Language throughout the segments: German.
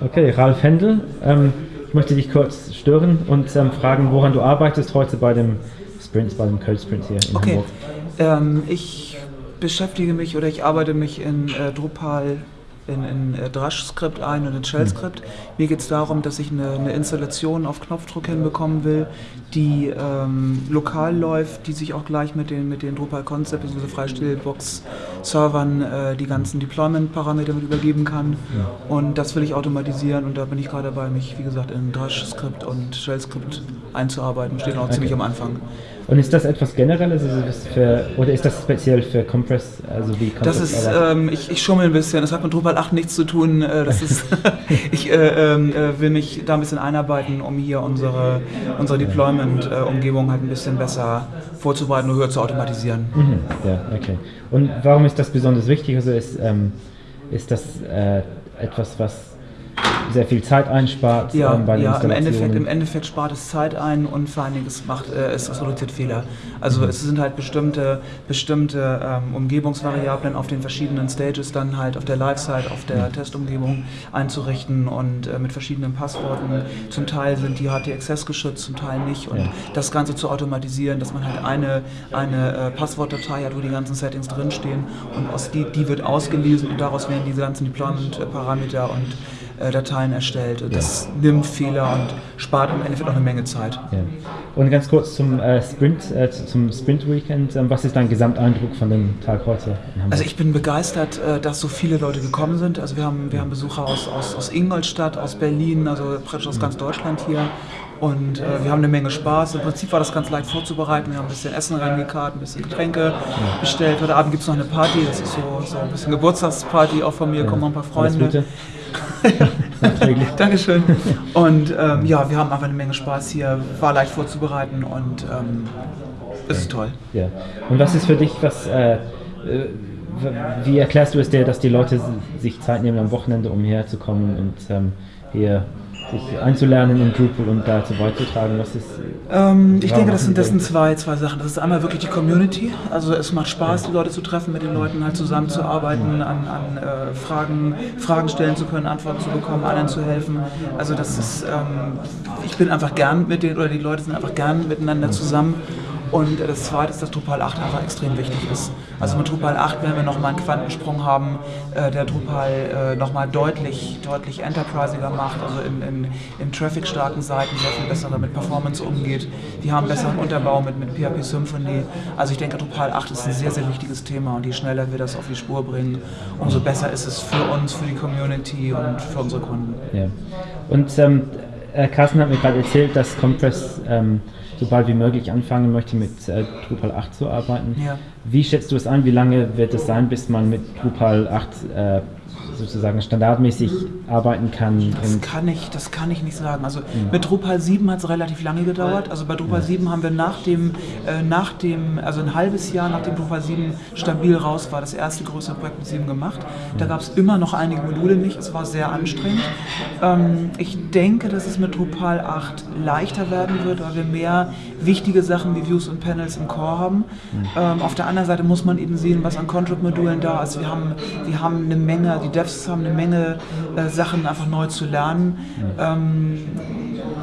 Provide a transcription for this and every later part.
Okay, Ralf Händel, ähm, ich möchte dich kurz stören und ähm, fragen, woran du arbeitest heute bei dem Sprint, bei dem Code Sprint hier in okay. Hamburg. Ähm, ich beschäftige mich oder ich arbeite mich in äh, Drupal in, in äh, Drush-Skript ein und in Shell-Skript. Mir geht es darum, dass ich eine, eine, Installation auf Knopfdruck hinbekommen will, die ähm, lokal läuft, die sich auch gleich mit den, mit den Drupal Concept bzw. Freistillbox-Servern äh, die ganzen Deployment-Parameter mit übergeben kann. Ja. Und das will ich automatisieren und da bin ich gerade dabei, mich, wie gesagt, in Drush-Skript und Shell-Skript einzuarbeiten. Steht noch okay. ziemlich am Anfang. Und ist das etwas Generelles also für, oder ist das speziell für Compress? Also wie Compress das ist, ähm, ich, ich schummel ein bisschen. Das hat mit Drupal 8 nichts zu tun. Äh, das ist, ich äh, äh, will mich da ein bisschen einarbeiten, um hier unsere, unsere Deployment-Umgebung halt ein bisschen besser vorzubereiten und höher zu automatisieren. Mhm. Ja, okay. Und warum ist das besonders wichtig? Also ist, ähm, ist das äh, etwas, was sehr viel Zeit einspart ja, ähm, bei ja, im Endeffekt, im Endeffekt spart es Zeit ein und vor allen Dingen es, macht, äh, es reduziert Fehler. Also mhm. es sind halt bestimmte, bestimmte ähm, Umgebungsvariablen auf den verschiedenen Stages dann halt auf der Live-Site, auf der mhm. Testumgebung einzurichten und äh, mit verschiedenen Passworten. Zum Teil sind die HT-Access geschützt, zum Teil nicht. Und ja. das Ganze zu automatisieren, dass man halt eine, eine äh, Passwortdatei hat, wo die ganzen Settings drinstehen und aus die, die wird ausgelesen und daraus werden diese ganzen Deployment-Parameter und äh, Dateien erstellt. Das ja. nimmt Fehler und spart im Endeffekt auch eine Menge Zeit. Ja. Und ganz kurz zum äh, Sprint, äh, zum Sprint Weekend. Ähm, was ist dein Gesamteindruck von dem Tag heute? Also ich bin begeistert, äh, dass so viele Leute gekommen sind. Also wir haben, wir haben Besucher aus, aus, aus Ingolstadt, aus Berlin, also praktisch aus ganz Deutschland hier. Und äh, wir haben eine Menge Spaß. Im Prinzip war das ganz leicht vorzubereiten. Wir haben ein bisschen Essen reingekarrt, ein bisschen Getränke bestellt. Heute Abend gibt es noch eine Party. Das ist so, so ein bisschen Geburtstagsparty auch von mir. Ja. Kommen noch ein paar Freunde. Dankeschön. Und ähm, ja, wir haben einfach eine Menge Spaß hier. War leicht vorzubereiten und ähm, es ist toll. Ja. Und was ist für dich, was, äh, äh wie erklärst du es dir, dass die Leute sich Zeit nehmen am Wochenende, um hierher zu kommen und ähm, hier sich einzulernen in Drupal und dazu beizutragen? Was ist, ähm, ich denke, das sind, das sind zwei, zwei Sachen. Das ist einmal wirklich die Community. Also es macht Spaß, die Leute zu treffen, mit den Leuten halt zusammenzuarbeiten, an, an äh, Fragen, Fragen stellen zu können, Antworten zu bekommen, anderen zu helfen. Also das ist, ähm, ich bin einfach gern mit den, oder die Leute sind einfach gern miteinander zusammen und das zweite ist, dass Drupal 8 einfach extrem wichtig ist. Also mit Drupal 8 werden wir nochmal einen Quantensprung haben, äh, der Drupal äh, nochmal deutlich, deutlich enterprisiger macht, also in, in, in traffic-starken Seiten sehr viel besser mit Performance umgeht. Wir haben besseren Unterbau mit, mit PHP Symphony. Also ich denke, Drupal 8 ist ein sehr, sehr wichtiges Thema und je schneller wir das auf die Spur bringen, umso besser ist es für uns, für die Community und für unsere Kunden. Ja. Und ähm, Carsten hat mir gerade erzählt, dass Compress ähm, sobald wie möglich anfangen möchte, mit äh, Drupal 8 zu arbeiten. Ja. Wie schätzt du es ein? Wie lange wird es sein, bis man mit Drupal 8 äh, sozusagen standardmäßig arbeiten kann? Das kann ich, das kann ich nicht sagen. Also mhm. mit Drupal 7 hat es relativ lange gedauert. Also bei Drupal ja. 7 haben wir nach dem, äh, nach dem, also ein halbes Jahr nachdem Drupal 7 stabil raus war, das erste größere Projekt mit 7 gemacht. Da gab es immer noch einige Module nicht. Es war sehr anstrengend. Ähm, ich denke, dass es mit Drupal 8 leichter werden wird, weil wir mehr wichtige Sachen wie Views und Panels im Core haben. Mhm. Ähm, auf der anderen Seite muss man eben sehen, was an Contrib-Modulen da ist. Wir haben, wir haben eine Menge, die Devs haben eine Menge äh, Sachen einfach neu zu lernen. Ähm,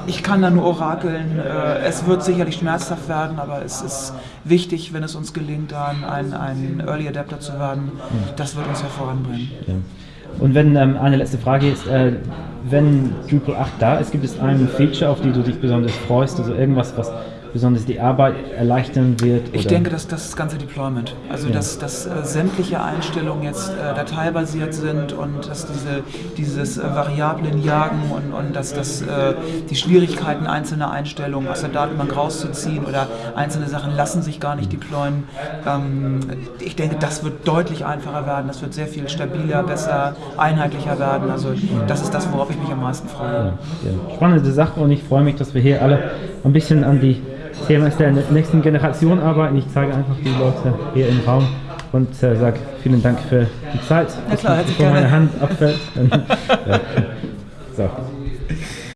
ich kann da nur orakeln. Äh, es wird sicherlich schmerzhaft werden, aber es ist wichtig, wenn es uns gelingt, dann ein, ein Early Adapter zu werden. Das wird uns ja voranbringen. Ja. Und wenn ähm, eine letzte Frage ist, äh, wenn Drupal 8 da ist, gibt es ein Feature, auf die du dich besonders freust, also irgendwas, was besonders die Arbeit erleichtern wird? Ich denke, dass das ganze Deployment, also ja. dass, dass äh, sämtliche Einstellungen jetzt äh, dateibasiert sind und dass diese, dieses äh, Variablen jagen und, und dass, dass äh, die Schwierigkeiten einzelner Einstellungen aus der Datenbank rauszuziehen oder einzelne Sachen lassen sich gar nicht deployen. Ähm, ich denke, das wird deutlich einfacher werden, das wird sehr viel stabiler, besser, einheitlicher werden. Also das ist das, worauf ich mich am meisten freue. Ja, ja. Spannende Sache und ich freue mich, dass wir hier alle ein bisschen an die Thema ist der nächsten Generation arbeiten. Ich zeige einfach die Leute hier im Raum und äh, sage vielen Dank für die Zeit, ja, klar, bevor meine Hand abfällt. So.